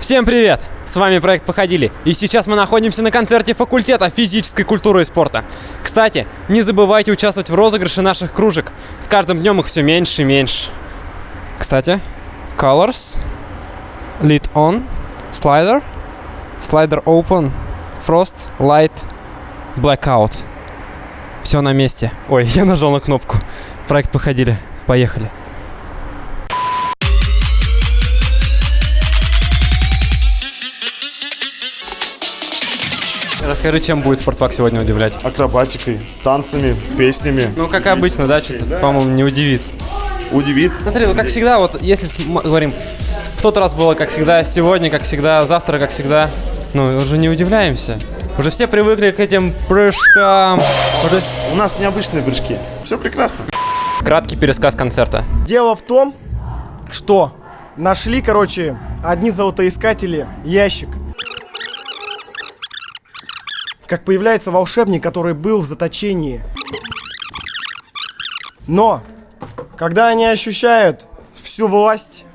Всем привет! С вами проект «Походили», и сейчас мы находимся на концерте факультета физической культуры и спорта. Кстати, не забывайте участвовать в розыгрыше наших кружек. С каждым днем их все меньше и меньше. Кстати, Colors, Lead On, Slider, Slider Open, Frost, Light, Blackout. Все на месте. Ой, я нажал на кнопку. Проект «Походили». Поехали. Расскажи, чем будет спортфак сегодня удивлять? акробатикой, танцами, песнями. Ну, как обычно, да, что-то, по-моему, не удивит. Удивит. Смотри, ну, как всегда, вот если говорим, в тот раз было как всегда, сегодня как всегда, завтра как всегда, ну, уже не удивляемся. Уже все привыкли к этим прыжкам. Уже У нас необычные прыжки. Все прекрасно. краткий пересказ концерта. Дело в том, что нашли, короче, одни золотоискатели ящик. Как появляется волшебник, который был в заточении. Но, когда они ощущают всю власть...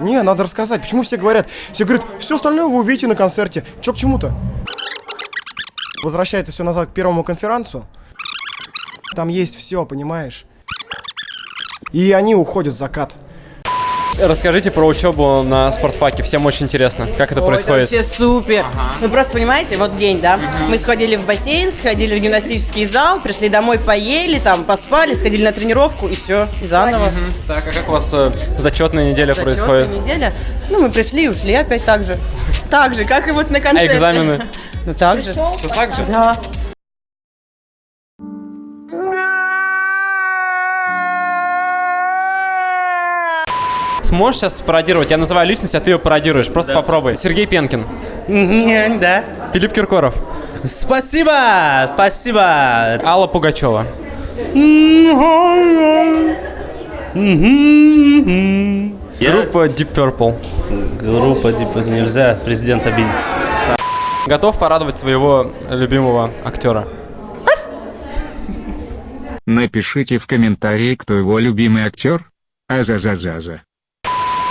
Не, надо рассказать, почему все говорят? Все говорят, все остальное вы увидите на концерте. Че к чему-то? Возвращается все назад к первому конферансу. Там есть все, понимаешь? И они уходят в закат. Расскажите про учебу на спортфаке. Всем очень интересно, как это Ой, происходит. Это вообще супер. Ну просто понимаете, вот день, да? Мы сходили в бассейн, сходили в гимнастический зал, пришли домой, поели, там, поспали, сходили на тренировку и все, и заново. Так, а как у вас э, зачетная неделя Зачетная происходит? неделя. Ну, мы пришли и ушли опять так же. Так же, как и вот на А концерте. экзамены? Ну так же. Все так же? Да. Сможешь сейчас пародировать? Я называю личность, а ты ее пародируешь. Просто попробуй. Сергей Пенкин. Не, да. Филипп Киркоров. Спасибо, спасибо. Алла Пугачева. Группа Deep Purple. Группа, типа, нельзя президент обидеть. Готов порадовать своего любимого актера? Напишите в комментарии, кто его любимый актер. Азазазаза.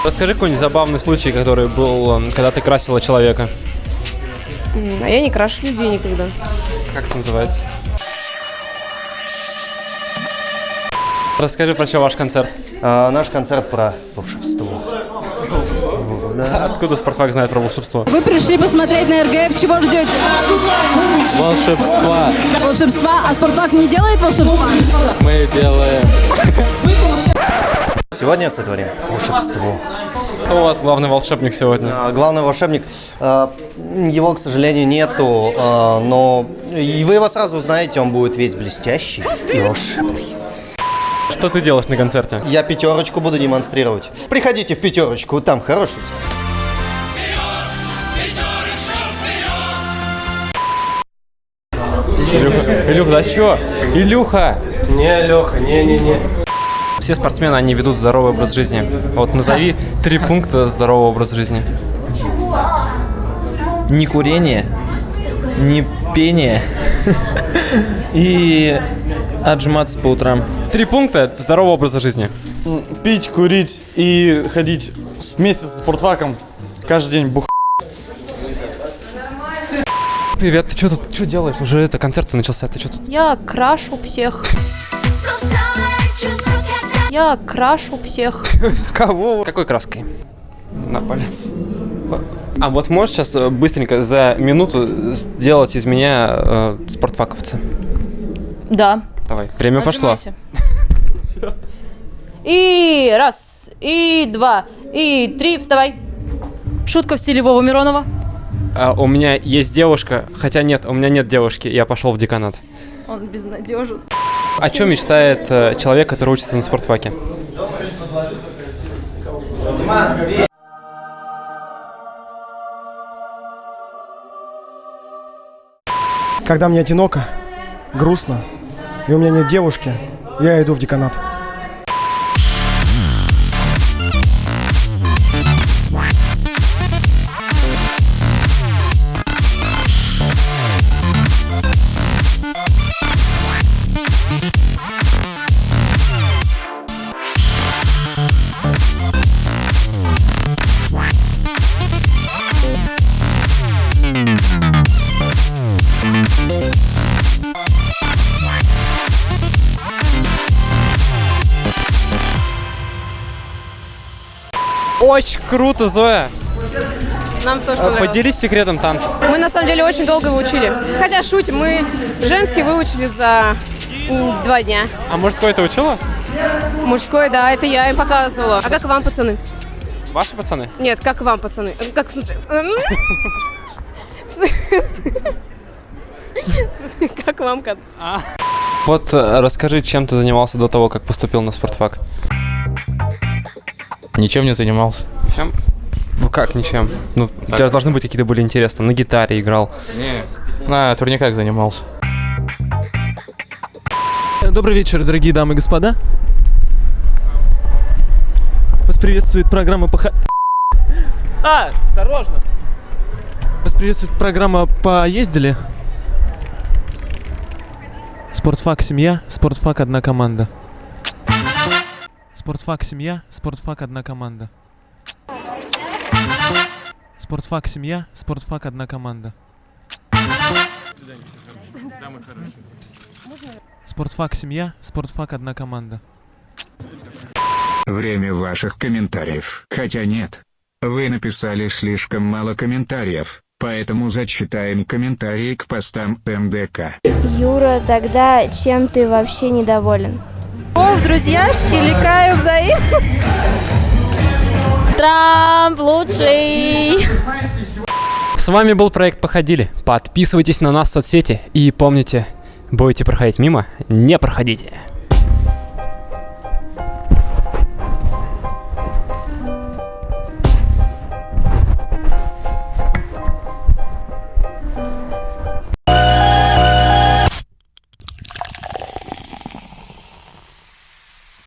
Расскажи какой-нибудь забавный случай, который был, э, когда ты красила человека. А я не крашу людей никогда. Как это называется? Расскажи про что ваш концерт. А, наш концерт про волшебство. Откуда Спартфак знает про волшебство? Вы пришли посмотреть на РГФ, чего ждете? Волшебства Волшебства? А спортфак не делает волшебства? мы делаем. Сегодня сотворим волшебство. Кто у вас главный волшебник сегодня? А, главный волшебник, а, его, к сожалению, нету, а, но и вы его сразу узнаете, он будет весь блестящий и волшебный. Что ты делаешь на концерте? Я пятерочку буду демонстрировать. Приходите в пятерочку, там хороший. Илюха, Илюха, да чё? Илюха! Не, Леха, не-не-не. Все спортсмены, они ведут здоровый образ жизни. Вот назови три пункта здорового образа жизни. не курение, не пение и отжиматься по утрам. Три пункта здорового образа жизни. Пить, курить и ходить вместе со спортфаком каждый день бух. Привет, ты что тут, что делаешь? Уже это концерт начался, ты что тут? Я крашу всех. Я крашу всех. Кого? Какой краской? На палец. А вот можешь сейчас э, быстренько за минуту сделать из меня э, спортфаковца? Да. Давай, время пошло. И раз, и два, и три, вставай. Шутка в стиле Вова Миронова. А, у меня есть девушка, хотя нет, у меня нет девушки, я пошел в деканат. Он безнадежен. О чем мечтает э, человек, который учится на спортфаке? Когда мне одиноко, грустно, и у меня нет девушки, я иду в деканат. Очень круто, Зоя. Нам тоже А, понравилось. Поделись секретом танцев. Мы на самом деле очень долго его учили. Хотя шутим, мы женский выучили за два дня. А мужской ты учила? Мужской, да, это я им показывала. А как вам, пацаны? Ваши пацаны? Нет, как вам, пацаны? Как в смысле? Как вам, кат? Вот э, расскажи, чем ты занимался до того, как поступил на спортфак? Ничем не занимался. Чем? Ну как ничем? Ну, у тебя должны быть какие-то были интересы. Там на гитаре играл. На турниках занимался. Добрый вечер, дорогие дамы и господа. Вас приветствует программа по... А, осторожно! Вас приветствует программа «Поездили». Спортфак «Семья», спортфак «Одна команда». Спортфак «Семья», спортфак «Одна команда». Спортфак «Семья», спортфак «Одна команда». Спортфак «Семья», спортфак «Одна команда». Время ваших комментариев. Хотя нет. Вы написали слишком мало комментариев, поэтому зачитаем комментарии к постам МДК. Юра, тогда чем ты вообще недоволен? О, в друзьяшки, ликаю взаимно. Трамп лучший! С вами был проект Походили. Подписывайтесь на нас в соцсети и помните, будете проходить мимо, не проходите.